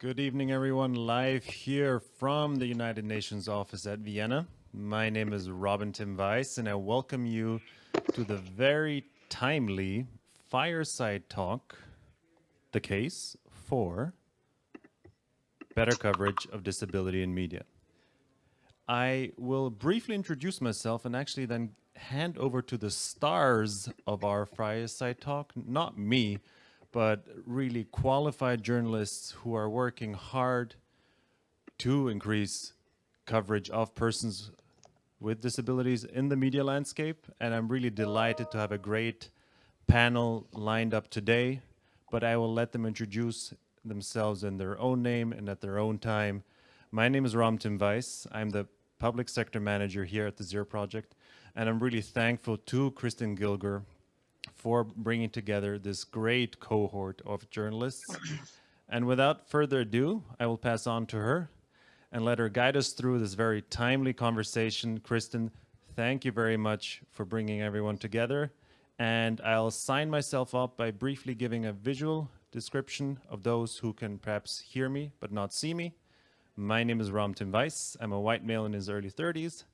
Good evening, everyone. Live here from the United Nations office at Vienna. My name is Robin Tim Weiss, and I welcome you to the very timely fireside talk, the case for better coverage of disability in media. I will briefly introduce myself and actually then hand over to the stars of our fireside talk, not me, but really qualified journalists who are working hard to increase coverage of persons with disabilities in the media landscape. And I'm really delighted to have a great panel lined up today, but I will let them introduce themselves in their own name and at their own time. My name is Ram Tim Weiss. I'm the public sector manager here at the Zero Project, and I'm really thankful to Kristen Gilger for bringing together this great cohort of journalists. and without further ado, I will pass on to her and let her guide us through this very timely conversation. Kristen, thank you very much for bringing everyone together. And I'll sign myself up by briefly giving a visual description of those who can perhaps hear me but not see me. My name is Ram Tim Weiss. I'm a white male in his early 30s.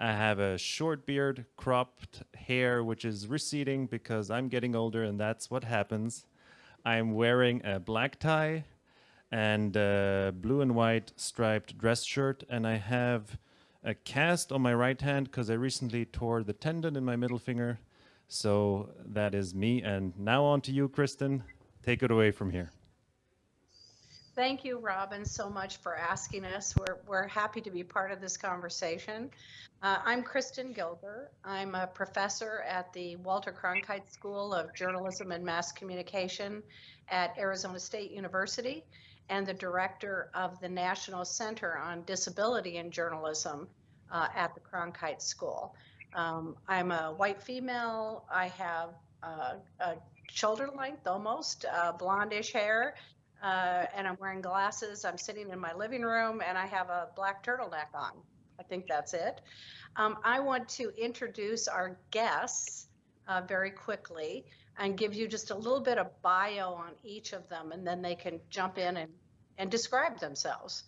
I have a short beard, cropped hair, which is receding because I'm getting older and that's what happens. I'm wearing a black tie and a blue and white striped dress shirt. And I have a cast on my right hand because I recently tore the tendon in my middle finger. So that is me. And now on to you, Kristen. Take it away from here. Thank you, Robin, so much for asking us. We're, we're happy to be part of this conversation. Uh, I'm Kristen Gilger. I'm a professor at the Walter Cronkite School of Journalism and Mass Communication at Arizona State University and the director of the National Center on Disability in Journalism uh, at the Cronkite School. Um, I'm a white female. I have uh, a shoulder length, almost uh, blondish hair, uh, and I'm wearing glasses. I'm sitting in my living room and I have a black turtleneck on. I think that's it. Um, I want to introduce our guests uh, very quickly and give you just a little bit of bio on each of them and then they can jump in and, and describe themselves.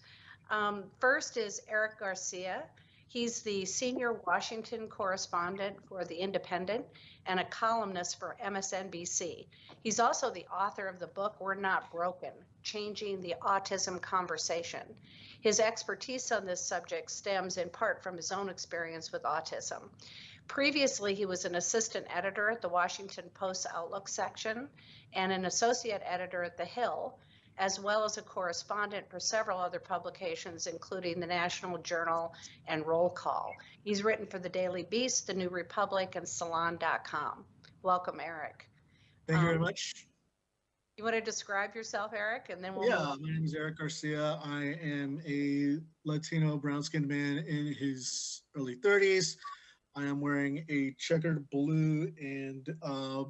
Um, first is Eric Garcia. He's the senior Washington correspondent for The Independent and a columnist for MSNBC. He's also the author of the book We're Not Broken Changing the Autism Conversation. His expertise on this subject stems in part from his own experience with autism. Previously, he was an assistant editor at the Washington Post Outlook section and an associate editor at The Hill, as well as a correspondent for several other publications, including the National Journal and Roll Call. He's written for the Daily Beast, the New Republic, and Salon.com. Welcome, Eric. Thank you very um, much. You want to describe yourself, Eric, and then we'll. Yeah, my name is Eric Garcia. I am a Latino brown-skinned man in his early 30s. I am wearing a checkered blue and uh,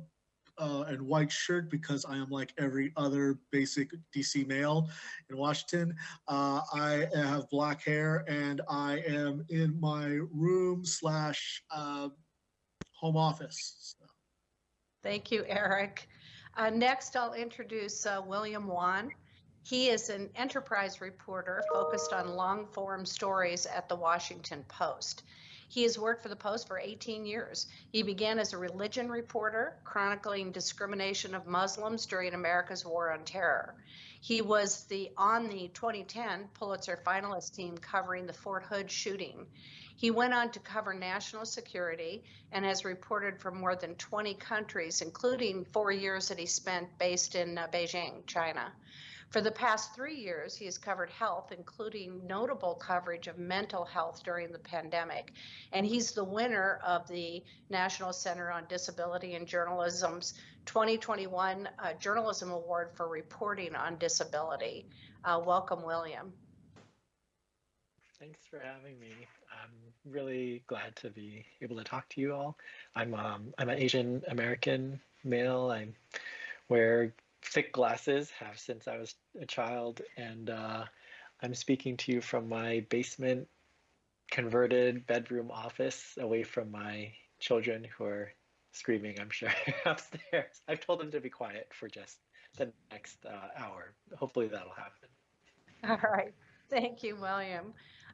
uh, and white shirt because I am like every other basic DC male in Washington. Uh, I have black hair and I am in my room slash uh, home office. So. Thank you, Eric. Uh, next, I'll introduce uh, William Wan. He is an enterprise reporter focused on long form stories at the Washington Post. He has worked for the Post for 18 years. He began as a religion reporter, chronicling discrimination of Muslims during America's war on terror. He was the on the 2010 Pulitzer finalist team covering the Fort Hood shooting. He went on to cover national security and has reported from more than 20 countries, including four years that he spent based in uh, Beijing, China. For the past three years, he has covered health, including notable coverage of mental health during the pandemic. And he's the winner of the National Center on Disability and Journalism's 2021 uh, Journalism Award for reporting on disability. Uh, welcome, William. Thanks for having me. I'm really glad to be able to talk to you all. I'm um, I'm an Asian American male. I wear thick glasses, have since I was a child, and uh, I'm speaking to you from my basement converted bedroom office away from my children who are screaming, I'm sure, upstairs. I've told them to be quiet for just the next uh, hour. Hopefully that'll happen. All right. Thank you, William.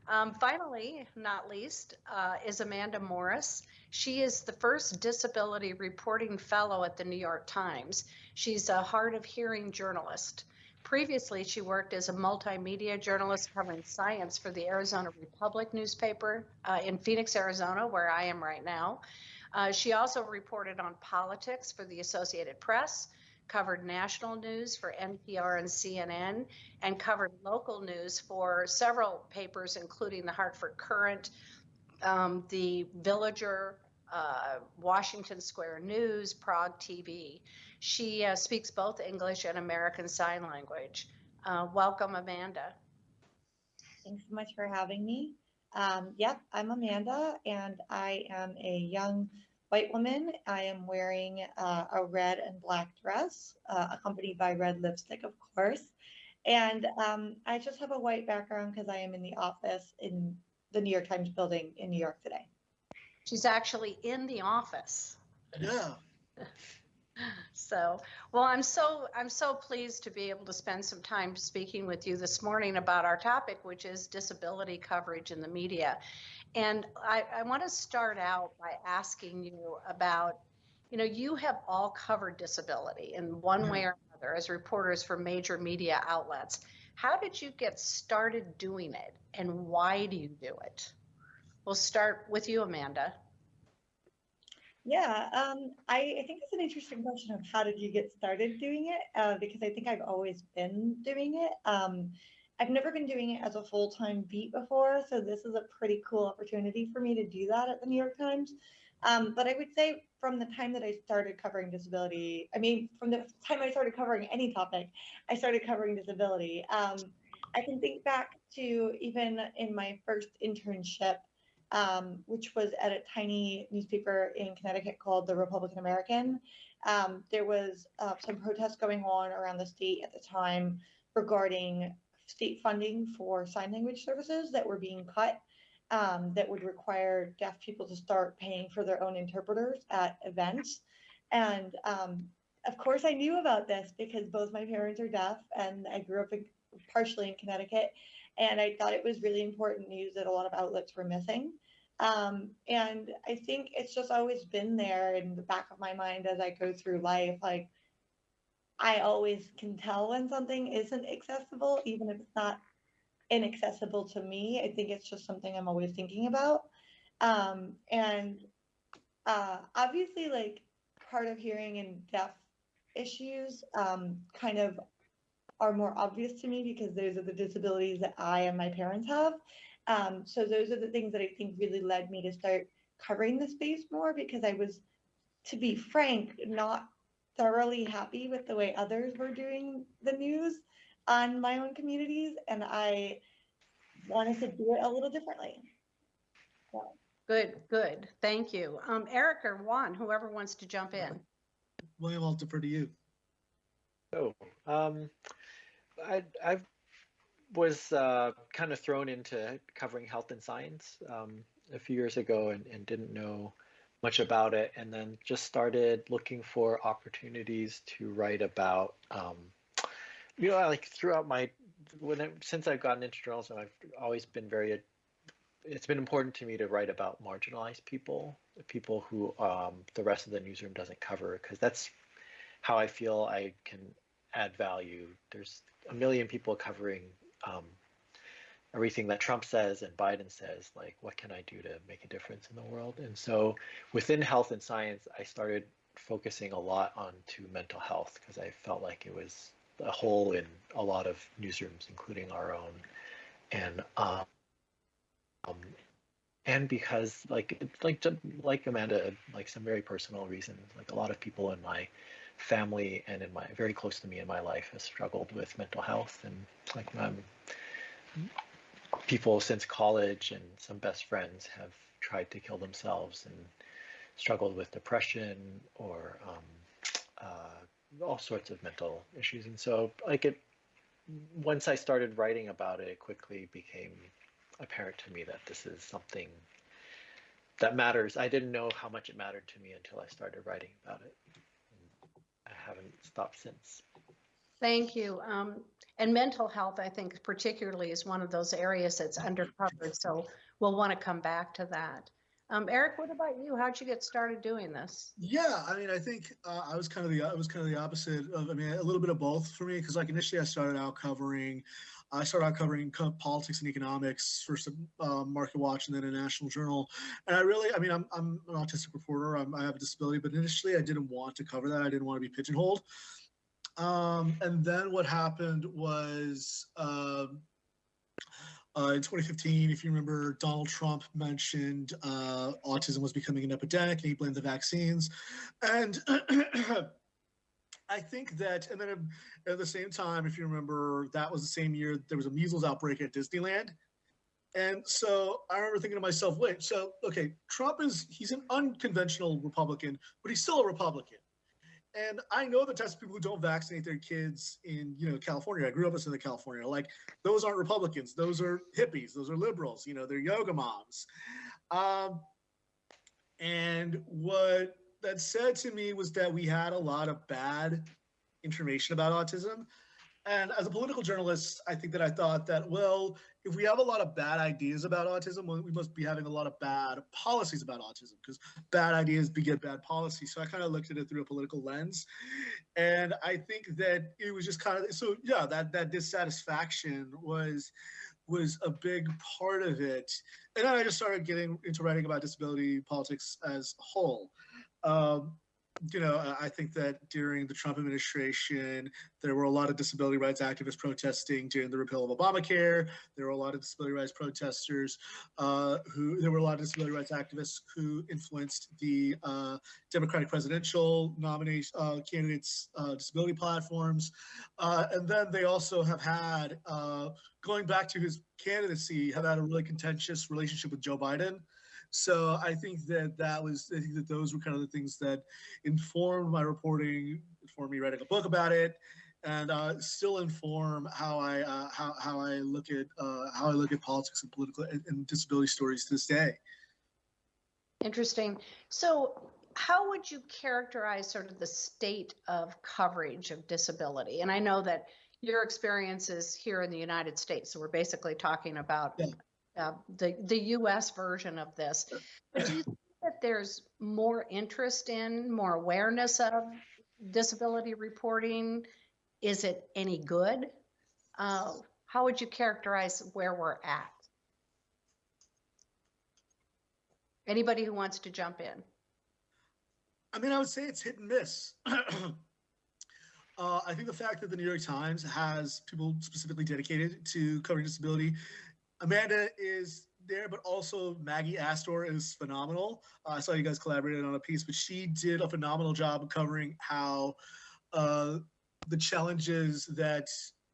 Um, finally, not least, uh, is Amanda Morris. She is the first disability reporting fellow at the New York Times. She's a hard of hearing journalist. Previously, she worked as a multimedia journalist covering science for the Arizona Republic newspaper uh, in Phoenix, Arizona, where I am right now. Uh, she also reported on politics for the Associated Press, covered national news for NPR and CNN, and covered local news for several papers, including the Hartford Courant, um, the Villager, uh, Washington Square News, Prague TV. She uh, speaks both English and American Sign Language. Uh, welcome, Amanda. Thanks so much for having me. Um, yep, I'm Amanda, and I am a young white woman. I am wearing uh, a red and black dress, uh, accompanied by red lipstick, of course. And um, I just have a white background because I am in the office in the New York Times building in New York today. She's actually in the office. Yeah. So, well, I'm so I'm so pleased to be able to spend some time speaking with you this morning about our topic, which is disability coverage in the media. And I, I want to start out by asking you about, you know, you have all covered disability in one mm-hmm. way or another as reporters for major media outlets. How did you get started doing it, and why do you do it? We'll start with you, Amanda. Yeah, um, I, I think it's an interesting question of how did you get started doing it? Uh, because I think I've always been doing it. Um, I've never been doing it as a full-time beat before, so this is a pretty cool opportunity for me to do that at the New York Times. Um, but I would say from the time that I started covering disability, I mean, from the time I started covering any topic, I started covering disability. Um, I can think back to even in my first internship um, which was at a tiny newspaper in Connecticut called the Republican American. Um, there was uh, some protests going on around the state at the time regarding state funding for sign language services that were being cut um, that would require deaf people to start paying for their own interpreters at events. And um, of course, I knew about this because both my parents are deaf and I grew up in, partially in Connecticut. And I thought it was really important news that a lot of outlets were missing. Um, and I think it's just always been there in the back of my mind as I go through life. Like, I always can tell when something isn't accessible, even if it's not inaccessible to me. I think it's just something I'm always thinking about. Um, and uh, obviously, like, hard of hearing and deaf issues um, kind of are more obvious to me because those are the disabilities that I and my parents have. Um, so those are the things that I think really led me to start covering the space more because I was, to be frank, not thoroughly happy with the way others were doing the news on my own communities, and I wanted to do it a little differently. So. Good, good. Thank you. Um, Eric or Wan, whoever wants to jump in. William, I'll defer to you. Oh, um, I, I've was uh, kind of thrown into covering health and science um, a few years ago and, and, didn't know much about it. And then just started looking for opportunities to write about um, you know like throughout my when I, since I've gotten into journalism I've always been very it's been important to me to write about marginalized people people who um, the rest of the newsroom doesn't cover because that's how I feel I can add value there's a million people covering um, everything that Trump says and Biden says, like, what can I do to make a difference in the world? And so within health and science, I started focusing a lot on to mental health because I felt like it was a hole in a lot of newsrooms, including our own. And um, um, and because like like like Amanda, like some very personal reasons, like a lot of people in my family and in my very close to me in my life has struggled with mental health and like um, people since college and some best friends have tried to kill themselves and struggled with depression or um, uh, all sorts of mental issues. And so like it once i started writing about it it quickly became apparent to me that this is something that matters i didn't know how much it mattered to me until i started writing about it I haven't stopped since. Thank you. Um, and mental health, I think particularly is one of those areas that's undercovered. So we'll want to come back to that. Um, Eric, what about you? How'd you get started doing this? Yeah, I mean, I think uh, I was kind of the I was kind of the opposite of. I mean, a little bit of both for me because like initially I started out covering, I started out covering co- politics and economics first uh, Market Watch and then a National Journal, and I really, I mean, I'm I'm an autistic reporter. I'm, I have a disability, but initially I didn't want to cover that. I didn't want to be pigeonholed. Um, and then what happened was. Um, uh, in 2015, if you remember, Donald Trump mentioned uh, autism was becoming an epidemic and he blamed the vaccines. And I think that, and then at the same time, if you remember, that was the same year there was a measles outbreak at Disneyland. And so I remember thinking to myself, wait, so, okay, Trump is, he's an unconventional Republican, but he's still a Republican. And I know the types of people who don't vaccinate their kids in, you know, California. I grew up in Southern California. Like those aren't Republicans. Those are hippies. Those are liberals. You know, they're yoga moms. Um, and what that said to me was that we had a lot of bad information about autism. And as a political journalist, I think that I thought that, well, if we have a lot of bad ideas about autism, well, we must be having a lot of bad policies about autism because bad ideas beget bad policy. So I kind of looked at it through a political lens. And I think that it was just kind of so yeah, that that dissatisfaction was was a big part of it. And then I just started getting into writing about disability politics as a whole. Um, you know, I think that during the Trump administration, there were a lot of disability rights activists protesting during the repeal of Obamacare. There were a lot of disability rights protesters uh, who, there were a lot of disability rights activists who influenced the uh, Democratic presidential nomination uh, candidates' uh, disability platforms. Uh, and then they also have had, uh, going back to his candidacy, have had a really contentious relationship with Joe Biden. So I think that that was, I think that those were kind of the things that informed my reporting, informed me writing a book about it, and uh, still inform how I uh, how how I look at uh, how I look at politics and political and, and disability stories to this day. Interesting. So how would you characterize sort of the state of coverage of disability? And I know that your experience is here in the United States, so we're basically talking about Yeah. Uh, the the U.S. version of this. But do you think that there's more interest in, more awareness of disability reporting? Is it any good? Uh, how would you characterize where we're at? Anybody who wants to jump in? I mean, I would say it's hit and miss. uh, I think the fact that the New York Times has people specifically dedicated to covering disability, Amanda is there, but also Maggie Astor is phenomenal. Uh, I saw you guys collaborated on a piece, but she did a phenomenal job covering how uh, the challenges that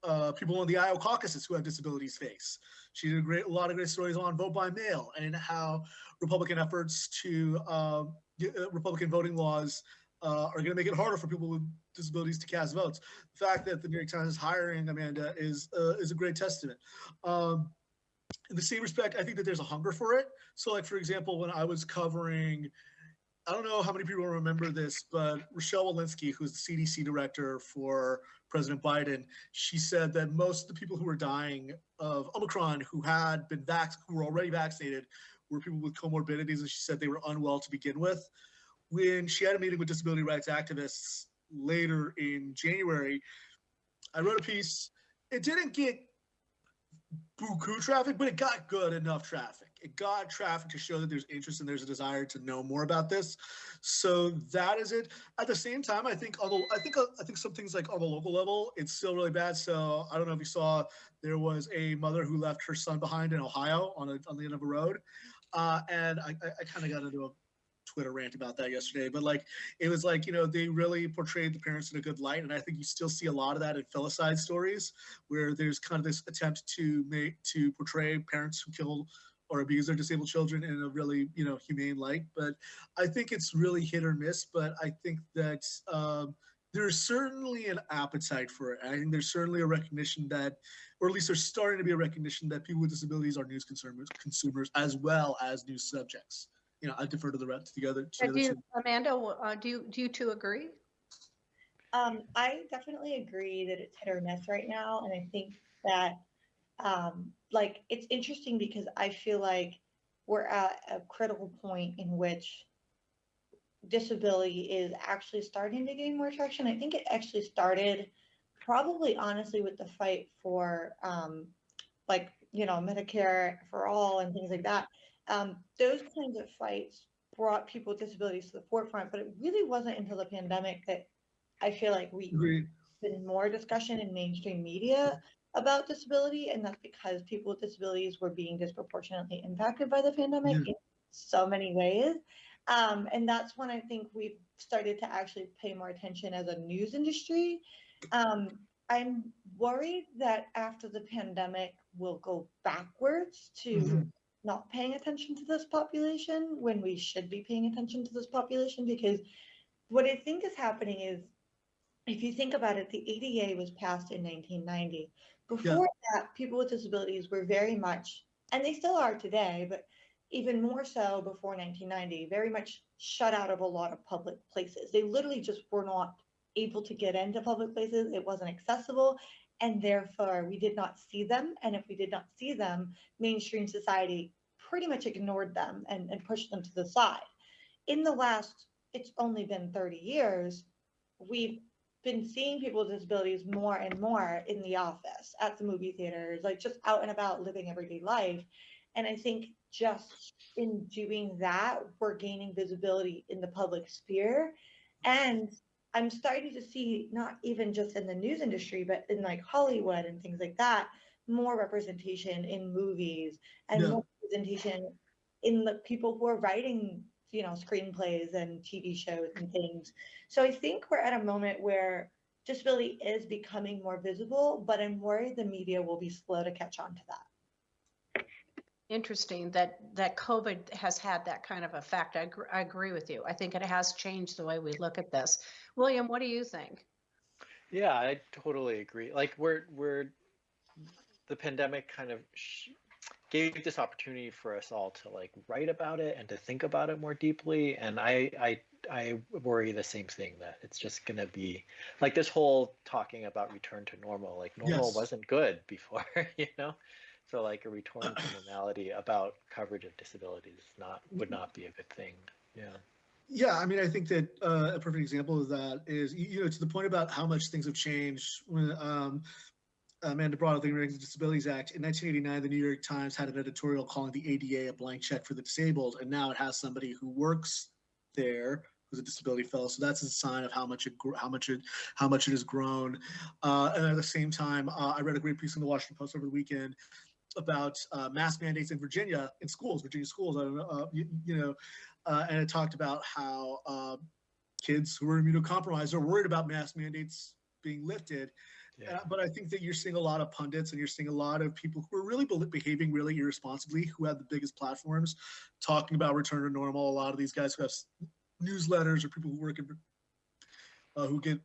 uh, people in the Iowa caucuses who have disabilities face. She did a great, a lot of great stories on vote by mail and how Republican efforts to um, uh, Republican voting laws uh, are going to make it harder for people with disabilities to cast votes. The fact that the New York Times is hiring Amanda is uh, is a great testament. Um, in the same respect, I think that there's a hunger for it. So, like for example, when I was covering, I don't know how many people remember this, but Rochelle Walensky, who's the CDC director for President Biden, she said that most of the people who were dying of Omicron who had been vac- who were already vaccinated were people with comorbidities, and she said they were unwell to begin with. When she had a meeting with disability rights activists later in January, I wrote a piece. It didn't get buku traffic, but it got good enough traffic. It got traffic to show that there's interest and there's a desire to know more about this. So that is it. At the same time, I think although I think uh, I think some things like on the local level, it's still really bad. So I don't know if you saw there was a mother who left her son behind in Ohio on a, on the end of a road, uh, and I, I, I kind of got into a Twitter rant about that yesterday, but like it was like you know they really portrayed the parents in a good light, and I think you still see a lot of that in filicide stories where there's kind of this attempt to make to portray parents who kill or abuse their disabled children in a really you know humane light. But I think it's really hit or miss. But I think that um, there's certainly an appetite for it. I think there's certainly a recognition that, or at least there's starting to be a recognition that people with disabilities are news consumers, consumers as well as news subjects you know, I defer to the rest, to the other. To the other do you, two. Amanda, uh, do you, do you two agree? Um, I definitely agree that it's hit or miss right now, and I think that, um, like, it's interesting because I feel like we're at a critical point in which disability is actually starting to gain more traction. I think it actually started probably honestly with the fight for, um, like, you know, Medicare for all and things like that. Um, those kinds of fights brought people with disabilities to the forefront, but it really wasn't until the pandemic that I feel like we Agreed. been more discussion in mainstream media about disability, and that's because people with disabilities were being disproportionately impacted by the pandemic Yeah. in so many ways. Um, and that's when I think we've started to actually pay more attention as a news industry. Um, I'm worried that after the pandemic, we'll go backwards to Mhm. Not paying attention to this population when we should be paying attention to this population because what I think is happening is if you think about it, the ADA was passed in 1990. Before that, people with disabilities were very much, and they still are today, but even more so before 1990, very much shut out of a lot of public places. They literally just were not able to get into public places. It wasn't accessible. And therefore, we did not see them. And if we did not see them, mainstream society pretty much ignored them and, and pushed them to the side. In the last, it's only been 30 years, we've been seeing people with disabilities more and more in the office, at the movie theaters, like just out and about living everyday life. And I think just in doing that, we're gaining visibility in the public sphere. And I'm starting to see, not even just in the news industry, but in like Hollywood and things like that, more representation in movies and Yeah. more representation in the people who are writing, you know, screenplays and TV shows and things. So I think we're at a moment where disability is becoming more visible, but I'm worried the media will be slow to catch on to that. Interesting that, that COVID has had that kind of effect. I, gr- I agree with you. I think it has changed the way we look at this. William, what do you think? Yeah, I totally agree. Like we're we're the pandemic kind of sh- gave this opportunity for us all to like write about it and to think about it more deeply. And I I I worry the same thing that it's just gonna be like this whole talking about return to normal. Like normal Yes. wasn't good before, you know. So like a return to normality about coverage of disabilities not would not be a good thing. Yeah. Yeah, I mean, I think that uh, a perfect example of that is, you know, to the point about how much things have changed. When um, Amanda brought up the Americans with Disabilities Act in 1989, the New York Times had an editorial calling the ADA a blank check for the disabled, and now it has somebody who works there who's a disability fellow. So that's a sign of how much it how much it how much it has grown. Uh, and at the same time, uh, I read a great piece in the Washington Post over the weekend about uh, mask mandates in Virginia in schools, Virginia schools. I don't know, uh, you, you know, uh, and it talked about how uh, kids who are immunocompromised are worried about mask mandates being lifted. Yeah. Uh, but I think that you're seeing a lot of pundits and you're seeing a lot of people who are really be- behaving really irresponsibly, who have the biggest platforms, talking about return to normal. A lot of these guys who have s- newsletters or people who work in uh, who get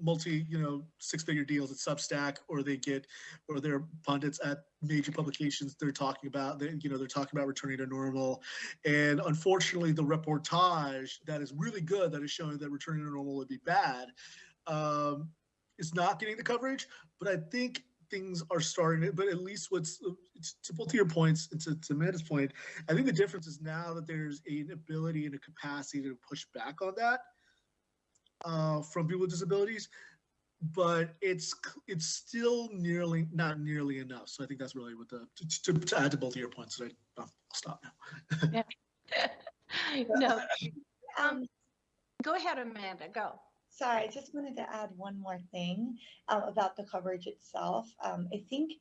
multi, you know, six-figure deals at Substack, or they get, or they're pundits at major publications. They're talking about, they, you know, they're talking about returning to normal, and unfortunately, the reportage that is really good, that is showing that returning to normal would be bad, um, is not getting the coverage. But I think things are starting to, but at least what's to both of your points and to, to Amanda's point, I think the difference is now that there's an ability and a capacity to push back on that uh, from people with disabilities, but it's it's still nearly not nearly enough. So I think that's really what the to, to, to add to both of your points. That I, I'll stop now. No, Um, go ahead, Amanda, go. Sorry, I just wanted to add one more thing um, about the coverage itself. Um, I think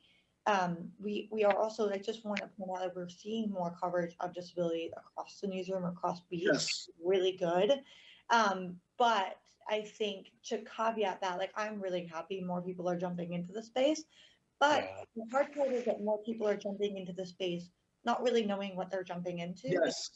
um, we we are also. I just want to point out that we're seeing more coverage of disability across the newsroom, across beats. Yes. Really good, um, but I think to caveat that, like I'm really happy more people are jumping into the space, but Yeah. the hard part is that more people are jumping into the space, not really knowing what they're jumping into Yes.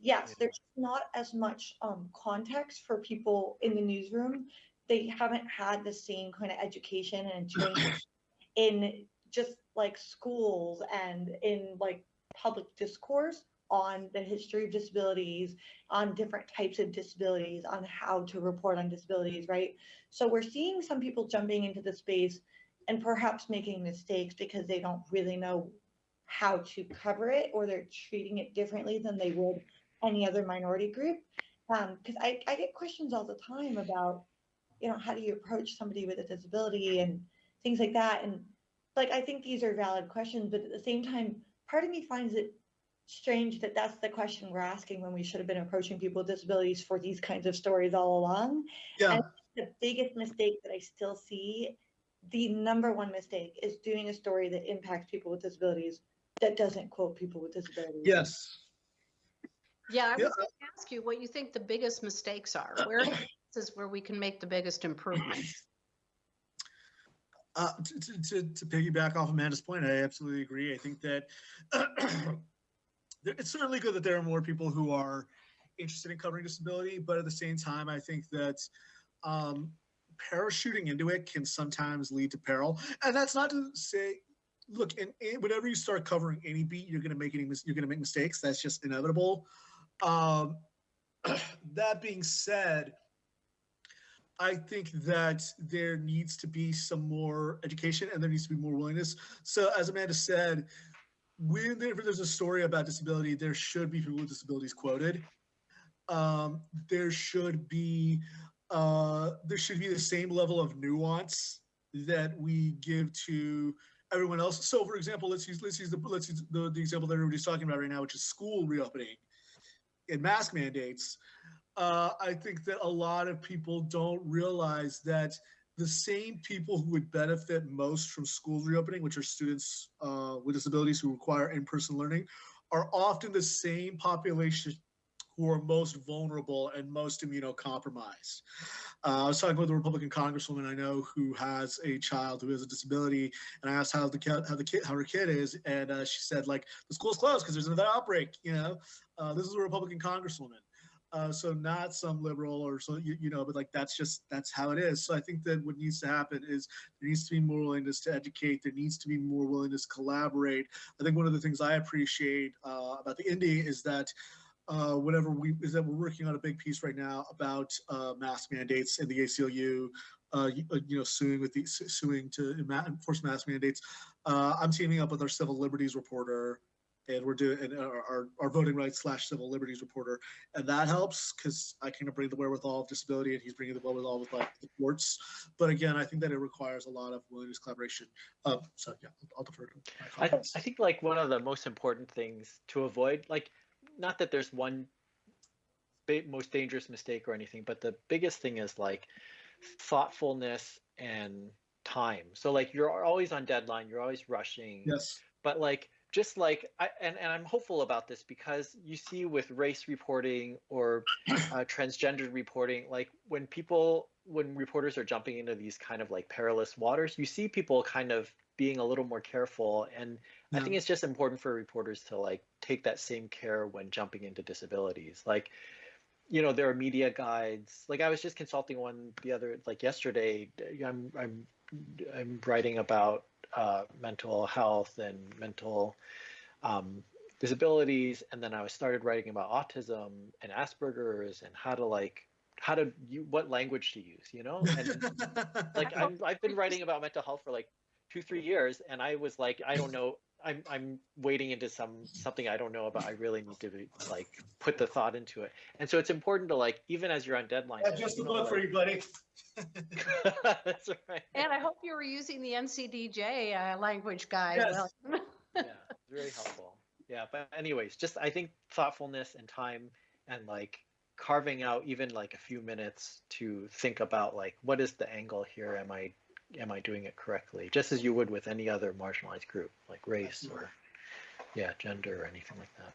yes, Yeah. there's not as much um, context for people in the newsroom. They haven't had the same kind of education and training in just like schools and in like public discourse on the history of disabilities, on different types of disabilities, on how to report on disabilities, right? So we're seeing some people jumping into the space and perhaps making mistakes because they don't really know how to cover it or they're treating it differently than they would any other minority group. Um, because I, I get questions all the time about, you know, how do you approach somebody with a disability and things like that. And like, I think these are valid questions, but at the same time, part of me finds it strange that that's the question we're asking when we should have been approaching people with disabilities for these kinds of stories all along. Yeah, The biggest mistake that I still see, the number one mistake is doing a story that impacts people with disabilities that doesn't quote people with disabilities. yes. Yeah, I Yeah, was going to ask you what you think the biggest mistakes are. Where is where we can make the biggest improvements? Uh, to, to, to, to piggyback off Amanda's point, I absolutely agree. I think that there- it's certainly good that there are more people who are interested in covering disability, but at the same time, I think that um, parachuting into it can sometimes lead to peril. And that's not to say, look, in, in whenever you start covering any beat, you're going to make any you're going to make mistakes. That's just inevitable. Um, that being said, I think that there needs to be some more education and there needs to be more willingness. So, as Amanda said, whenever there's a story about disability, there should be people with disabilities quoted. Um, there should be uh, there should be the same level of nuance that we give to everyone else. So, for example, let's use let's use the let's use the, the example that everybody's talking about right now, which is school reopening and mask mandates uh, I think that a lot of people don't realize that the same people who would benefit most from school reopening, which are students uh, with disabilities who require in-person learning, are often the same population who are most vulnerable and most immunocompromised. Uh, I was talking with a Republican congresswoman I know who has a child who has a disability, and I asked how the kid, how the kid, how her kid is, and uh, she said like the school's closed because there's another outbreak. You know, uh, this is a Republican congresswoman. Uh, so not some liberal or so you, you know, but like that's just that's how it is. So I think that what needs to happen is there needs to be more willingness to educate. There needs to be more willingness to collaborate. I think one of the things I appreciate uh, about the Indy is that uh, whenever we is that we're working on a big piece right now about uh, mask mandates in the ACLU. Uh, you, uh, you know, suing with the suing to enforce mask mandates. Uh, I'm teaming up with our civil liberties reporter and we're doing and our, our, our voting rights slash civil liberties reporter and that helps because i kind of bring the wherewithal of disability and he's bringing the wherewithal with like the courts but again i think that it requires a lot of willingness collaboration um, so yeah i'll defer to my I. I think like one of the most important things to avoid, like, not that there's one most dangerous mistake or anything, but the biggest thing is like thoughtfulness and time. So like you're always on deadline, you're always rushing, yes but like just like I and, and I'm hopeful about this because you see with race reporting or uh, transgendered reporting, like when people when reporters are jumping into these kind of like perilous waters, you see people kind of being a little more careful and I think it's just important for reporters to like take that same care when jumping into disabilities. Like, you know, there are media guides. Like I was just consulting one the other like yesterday. I'm I'm I'm writing about uh, mental health and mental um, disabilities, and then I started writing about autism and Asperger's and how to like how to you what language to use. You know, and like I'm, I've been writing about mental health for like two three years and i was like i don't know i'm i'm wading into some something i don't know about. I really need to be, like put the thought into it. And so it's important to like even as you're on deadline Yeah, just a you know, book for you buddy. That's right. And I hope you were using the NCDJ uh, language guide. Yes. Well, yeah it's very helpful. Yeah but anyways just i think thoughtfulness and time and like carving out even like a few minutes to think about like what is the angle here? Am i am i doing it correctly just as you would with any other marginalized group like race or yeah gender or anything like that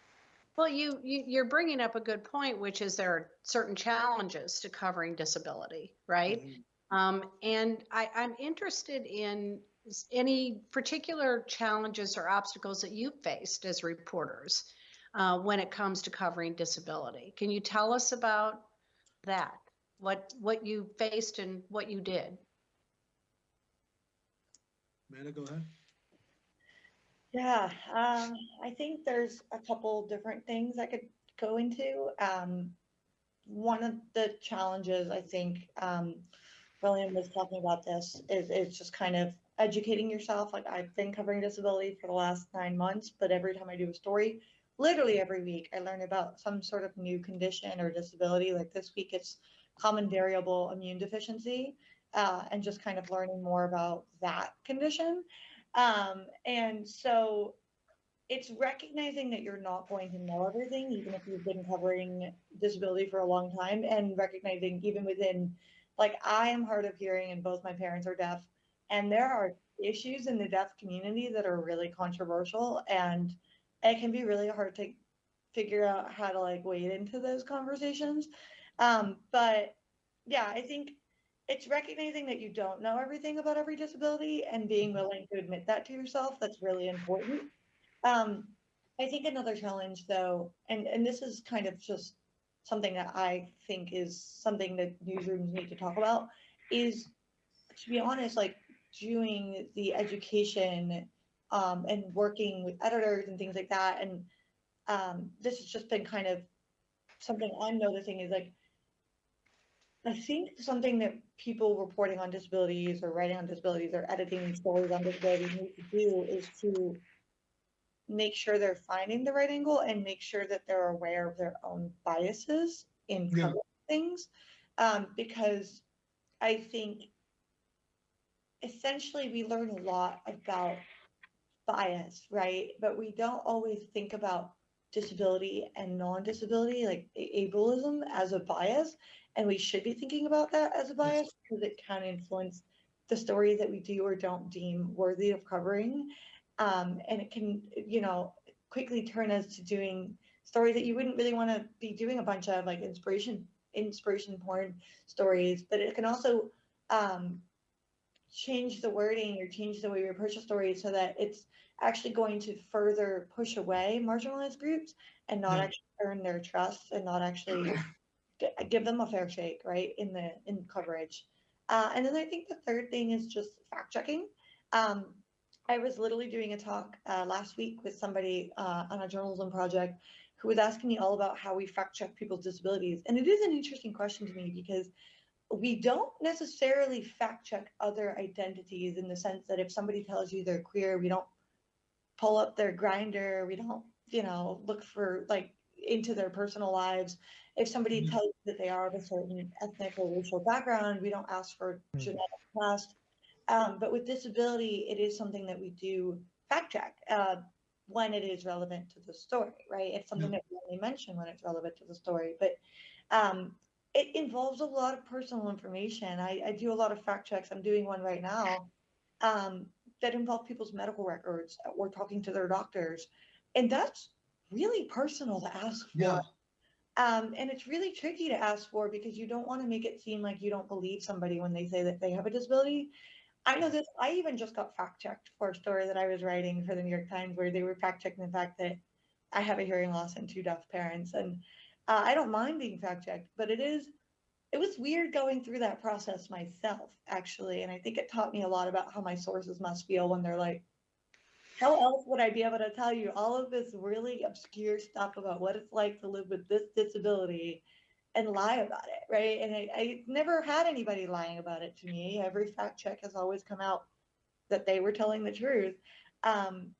Well, you, you you're bringing up a good point, which is there are certain challenges to covering disability, right? Um, and I, I'm interested in any particular challenges or obstacles that you've faced as reporters uh, when it comes to covering disability. Can you tell us about that? What what you faced and what you did? Amanda, go ahead Yeah, um, I think there's a couple different things I could go into. Um, one of the challenges I think um, William was talking about this is is just kind of educating yourself. Like I've been covering disability for the last nine months, but every time I do a story, literally every week, I learn about some sort of new condition or disability. Like this week, it's common variable immune deficiency, uh, and just kind of learning more about that condition. Um, and so it's recognizing that you're not going to know everything, even if you've been covering disability for a long time, and recognizing even within, like, I am hard of hearing, and both my parents are deaf, and there are issues in the deaf community that are really controversial, and it can be really hard to figure out how to like wade into those conversations. Um, but yeah, I think it's recognizing that you don't know everything about every disability and being willing to admit that to yourself. That's really important. Um, I think another challenge, though, and and this is kind of just something that I think is something that newsrooms need to talk about, is to be honest, like doing the education um, and working with editors and things like that. And um, this has just been kind of something I'm noticing is like I think something that people reporting on disabilities or writing on disabilities or editing stories on disabilities need to do is to make sure they're finding the right angle and make sure that they're aware of their own biases in Yeah. things. Um, because I think essentially we learn a lot about bias, right? But we don't always think about disability and non-disability, like ableism as a bias. And we should be thinking about that as a bias because it can influence the stories that we do or don't deem worthy of covering. Um, and it can, you know, quickly turn us to doing stories that you wouldn't really want to be doing a bunch of like inspiration inspiration porn stories, but it can also um, change the wording or change the way we approach a story so that it's actually going to further push away marginalized groups and not Yeah. actually earn their trust and not actually give them a fair shake right in the in coverage. Uh, and then i think the third thing is just fact checking. Um, i was literally doing a talk uh, last week with somebody uh, on a journalism project who was asking me all about how we fact check people's disabilities. And it is an interesting question to me because we don't necessarily fact check other identities in the sense that if somebody tells you they're queer, we don't pull up their Grindr, we don't, you know, look for like into their personal lives. If somebody Mhm. tells you that they are of a certain ethnic or racial background, we don't ask for Mhm. genetic test. Um, but with disability, it is something that we do fact check uh, when it is relevant to the story, right? It's something that we only mention when it's relevant to the story. But um, it involves a lot of personal information. I, I do a lot of fact checks. I'm doing one right now um, that involve people's medical records or talking to their doctors. And that's really personal to ask for. Yeah. Um, and it's really tricky to ask for because you don't want to make it seem like you don't believe somebody when they say that they have a disability. I know this, I even just got fact checked for a story that I was writing for the New York Times where they were fact checking the fact that I have a hearing loss and two deaf parents. And uh, I don't mind being fact checked, but it is, it was weird going through that process myself, actually. And I think it taught me a lot about how my sources must feel when they're like, how else would I be able to tell you all of this really obscure stuff about what it's like to live with this disability and lie about it, right? And I, I never had anybody lying about it to me. Every fact check has always come out that they were telling the truth. Um,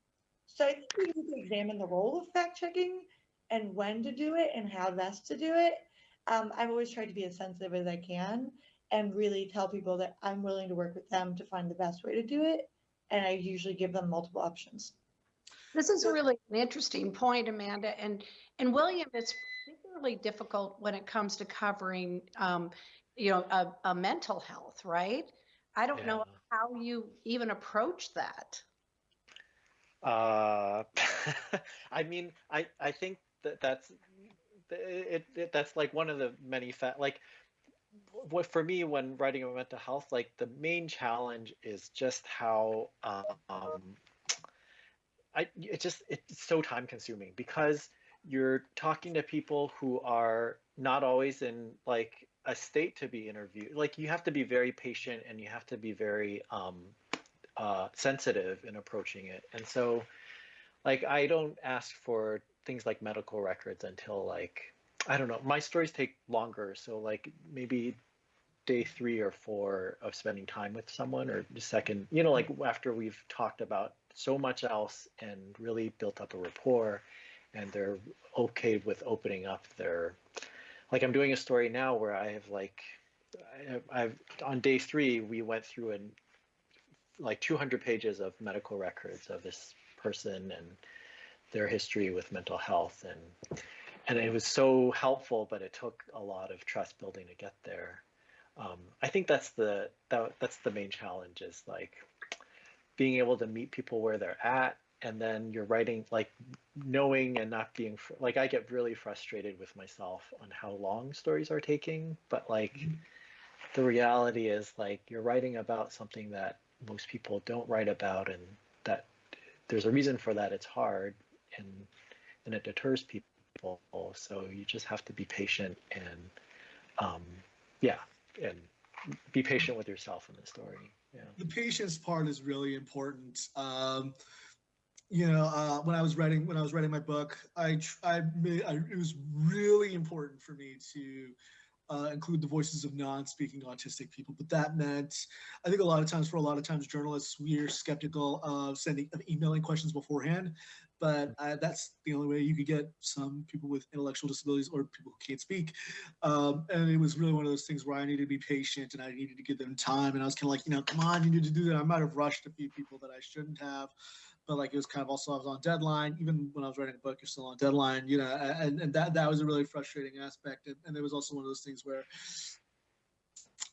so I think we need to examine the role of fact checking and when to do it and how best to do it. Um, I've always tried to be as sensitive as I can and really tell people that I'm willing to work with them to find the best way to do it. And I usually give them multiple options. This is really an interesting point, Amanda. And and William, it's particularly difficult when it comes to covering, um, you know, a, a mental health, right? I don't know how you even approach that. Uh, I mean, I I think that that's it, it that's like one of the many fa like what for me when writing about mental health, like the main challenge is just how um I it just it's so time consuming because you're talking to people who are not always in like a state to be interviewed. Like you have to be very patient and you have to be very um uh, sensitive in approaching it. And so like I don't ask for things like medical records until like I don't know. My stories take longer, so like maybe day three or four of spending time with someone, or the second, you know, like mm-hmm. after we've talked about so much else and really built up a rapport, and they're okay with opening up their, like I'm doing a story now where I have like, I, I've on day three we went through and like 200 pages of medical records of this person and their history with mental health and and it was so helpful but it took a lot of trust building to get there um, i think that's the that, that's the main challenge is like being able to meet people where they're at and then you're writing like knowing and not being fr- like i get really frustrated with myself on how long stories are taking but like the reality is like you're writing about something that most people don't write about and that there's a reason for that it's hard and and it deters people so you just have to be patient and um, yeah and be patient with yourself in the story. Yeah. The patience part is really important. Um, you know uh, when i was writing when i was writing my book i i I, it was really important for me to uh, include the voices of non-speaking autistic people but that meant i think a lot of times for a lot of times journalists we're skeptical of sending of emailing questions beforehand but uh, that's the only way you could get some people with intellectual disabilities or people who can't speak. Um, and it was really one of those things where I needed to be patient and I needed to give them time. And I was kind of like, you know, come on, you need to do that. I might have rushed a few people that I shouldn't have, but like it was kind of also I was on deadline. Even when I was writing a book, you're still on deadline, you know, and, and that that was a really frustrating aspect. And, and there was also one of those things where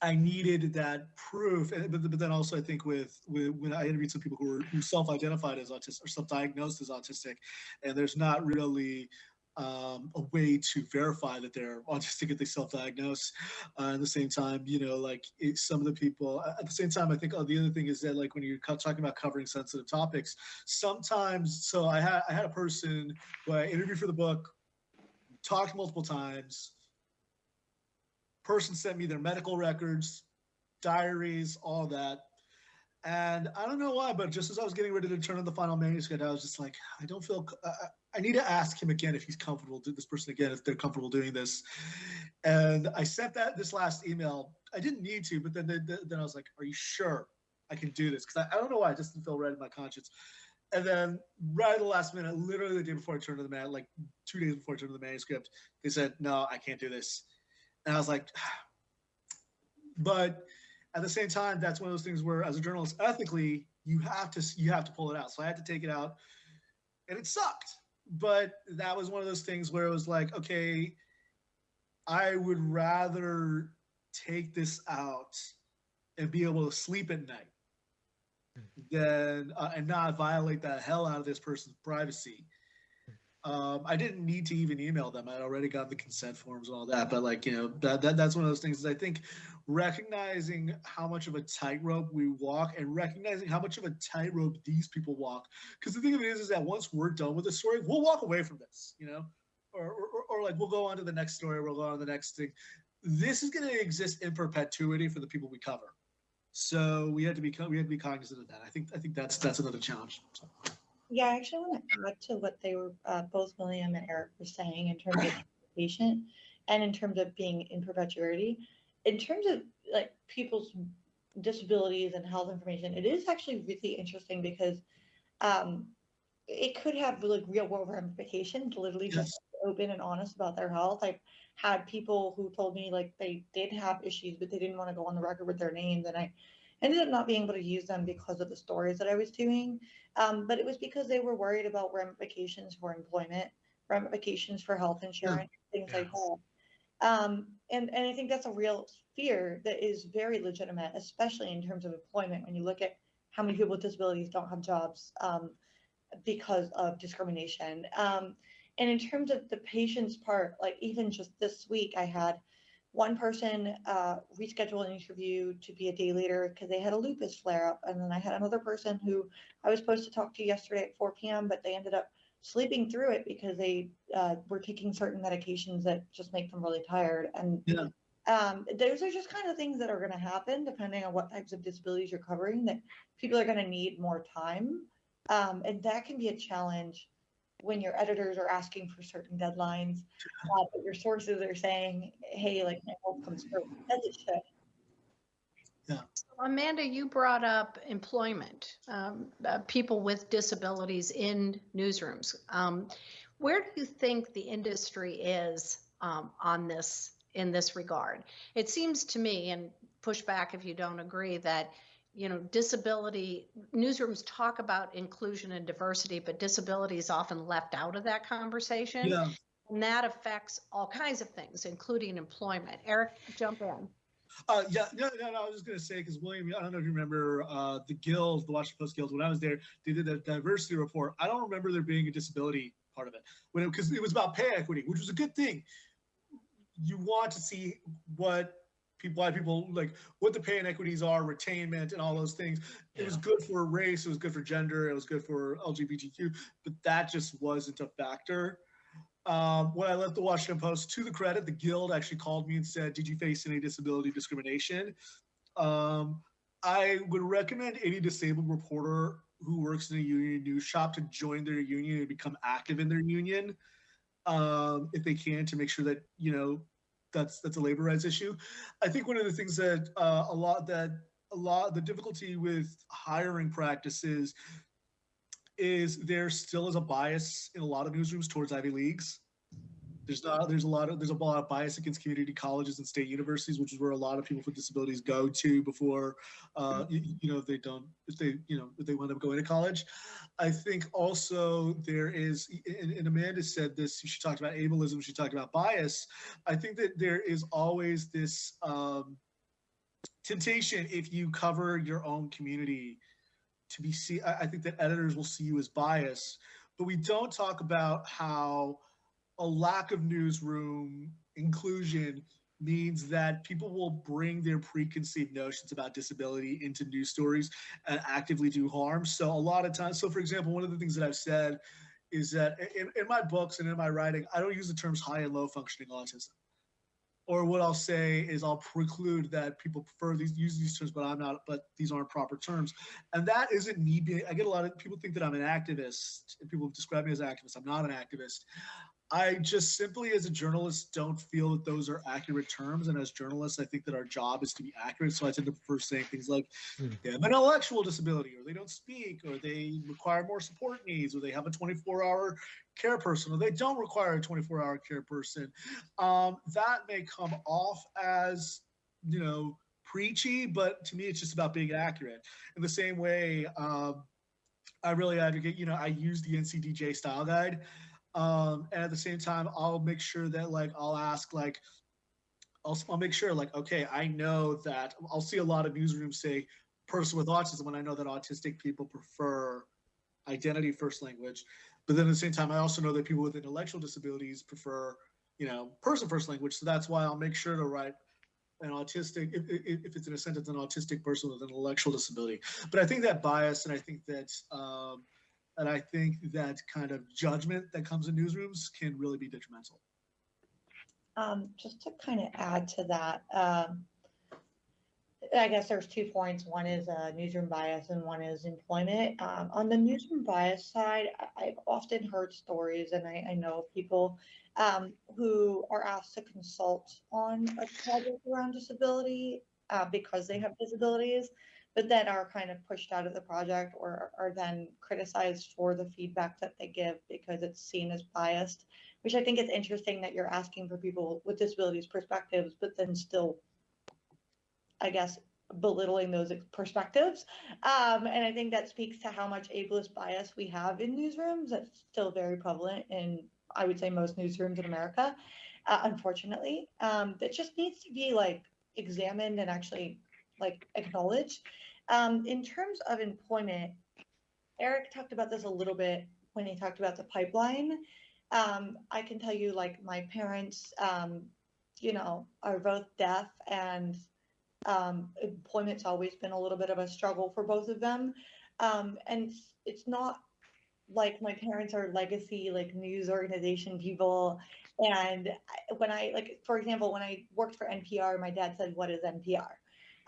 I needed that proof, and, but, but then also I think with, with when I interviewed some people who were who self-identified as autistic or self-diagnosed as autistic, and there's not really um, a way to verify that they're autistic if they self-diagnose. Uh, at the same time, you know, like it, some of the people. At the same time, I think oh, the other thing is that like when you're talking about covering sensitive topics, sometimes. So I had I had a person who I interviewed for the book, talked multiple times person sent me their medical records, diaries, all that. And I don't know why, but just as I was getting ready to turn in the final manuscript, I was just like, I don't feel, I, I need to ask him again if he's comfortable, Do this person again, if they're comfortable doing this. And I sent that this last email. I didn't need to, but then, then, I was like, are you sure I can do this? Because I, I don't know why, I just didn't feel right in my conscience. And then right at the last minute, literally the day before I turned to the man, like two days before I turned to the manuscript, they said, no, I can't do this. And I was like, but at the same time, that's one of those things where, as a journalist, ethically, you have to you have to pull it out. So I had to take it out, and it sucked. But that was one of those things where it was like, okay, I would rather take this out and be able to sleep at night than uh, and not violate the hell out of this person's privacy um, I didn't need to even email them. I'd already got the consent forms and all that. But like you know, that, that that's one of those things. I think recognizing how much of a tightrope we walk and recognizing how much of a tightrope these people walk. Because the thing of it is, is that once we're done with the story, we'll walk away from this. You know, or or, or like we'll go on to the next story. We'll go on to the next thing. This is going to exist in perpetuity for the people we cover. So we had to be we had to be cognizant of that. I think I think that's that's another challenge. Yeah, I actually want to add to what they were uh, both William and Eric were saying in terms of patient and in terms of being in perpetuity. In terms of like people's disabilities and health information, it is actually really interesting because um, it could have like real world ramifications. Literally, Yes. just open and honest about their health. I've had people who told me like they did have issues, but they didn't want to go on the record with their names, and I ended up not being able to use them because of the stories that I was doing. Um, but it was because they were worried about ramifications for employment, ramifications for health insurance, things like that. Um, and, and I think that's a real fear that is very legitimate, especially in terms of employment. When you look at how many people with disabilities don't have jobs um, because of discrimination. Um, and in terms of the patient's part, like even just this week, I had one person uh, reschedule an interview to be a day later because they had a lupus flare up. And then I had another person who I was supposed to talk to yesterday at 4 p.m., but they ended up sleeping through it because they uh, were taking certain medications that just make them really tired. And Yeah. um, those are just kind of things that are going to happen depending on what types of disabilities you're covering, that people are going to need more time. Um, and that can be a challenge when your editors are asking for certain deadlines, uh, but your sources are saying, hey, like my work comes through as it should. Amanda, you brought up employment, um, uh, people with disabilities in newsrooms. Um, where do you think the industry is um, on this in this regard? It seems to me, and push back if you don't agree, that you know disability newsrooms talk about inclusion and diversity, but disability is often left out of that conversation, Yeah. and that affects all kinds of things, including employment. Eric, jump in. Uh, yeah, no, no, no, I was just gonna say because William, I don't know if you remember uh, the guild, the Washington Post Guild. When I was there, they did a diversity report. I don't remember there being a disability part of it when because it, was about pay equity, which was a good thing. You want to see what people, why people like what the pay inequities are, retainment, and all those things. It was good for race, it was good for gender, it was good for LGBTQ, but that just wasn't a factor. Um, when I left the Washington Post, to the credit, the Guild actually called me and said, "Did you face any disability discrimination?" Um, I would recommend any disabled reporter who works in a union news shop to join their union and become active in their union, um, if they can, to make sure that you know that's that's a labor rights issue. I think one of the things that uh, a lot that a lot the difficulty with hiring practices is there still is a bias in a lot of newsrooms towards Ivy Leagues. There's not there's a lot of there's a lot of bias against community colleges and state universities, which is where a lot of people with disabilities go to before uh, you, you know they don't if they you know if they wind up going to college. I think also there is and, and Amanda said this. She talked about ableism. She talked about bias. I think that there is always this um, temptation if you cover your own community to be see I, think that editors will see you as biased but we don't talk about how a lack of newsroom inclusion means that people will bring their preconceived notions about disability into news stories and actively do harm. So a lot of times so for example one of the things that i've said is that in, in my books and in my writing i don't use the terms high and low functioning autism or what I'll say is I'll preclude that people prefer these use these terms, but I'm not. But these aren't proper terms, and that isn't me being. I get a lot of people think that I'm an activist, and people describe me as activist. I'm not an activist. I just simply, as a journalist, don't feel that those are accurate terms. And as journalists, I think that our job is to be accurate. So I tend to prefer saying things like Hmm. they have an intellectual disability, or they don't speak, or they require more support needs, or they have a 24-hour care person, or they don't require a 24-hour care person. Um, that may come off as, you know, preachy, but to me, it's just about being accurate. In the same way, um, I really advocate, you know, I use the NCDJ style guide. Um, and at the same time, I'll make sure that like I'll ask like I'll, I'll make sure like okay, I know that I'll see a lot of newsrooms say person with autism when I know that autistic people prefer identity first language. But then at the same time, I also know that people with intellectual disabilities prefer, you know, person first language. So that's why I'll make sure to write an autistic, if, if, it's in a sentence, an autistic person with an intellectual disability. But I think that bias and I think that, um, and I think that kind of judgment that comes in newsrooms can really be detrimental. Um, just to kind of add to that, um, I guess there's two points. One is uh, newsroom bias and one is employment. Um, on the newsroom bias side, I've often heard stories and I, I know people um, who are asked to consult on a project around disability uh, because they have disabilities, but then are kind of pushed out of the project or are then criticized for the feedback that they give because it's seen as biased which I think is interesting that you're asking for people with disabilities perspectives, but then still, I guess, belittling those perspectives. Um, and I think that speaks to how much ableist bias we have in newsrooms. That's still very prevalent in, I would say, most newsrooms in America, uh, unfortunately. Um, that just needs to be like examined and actually like acknowledge. Um, in terms of employment, Eric talked about this a little bit when he talked about the pipeline um, I can tell you, like my parents, um, you know, are both deaf, and um, employment's always been a little bit of a struggle for both of them. Um, and it's, it's not like my parents are legacy like news organization people. And when I like, for example, when I worked for NPR, my dad said, "What is NPR?"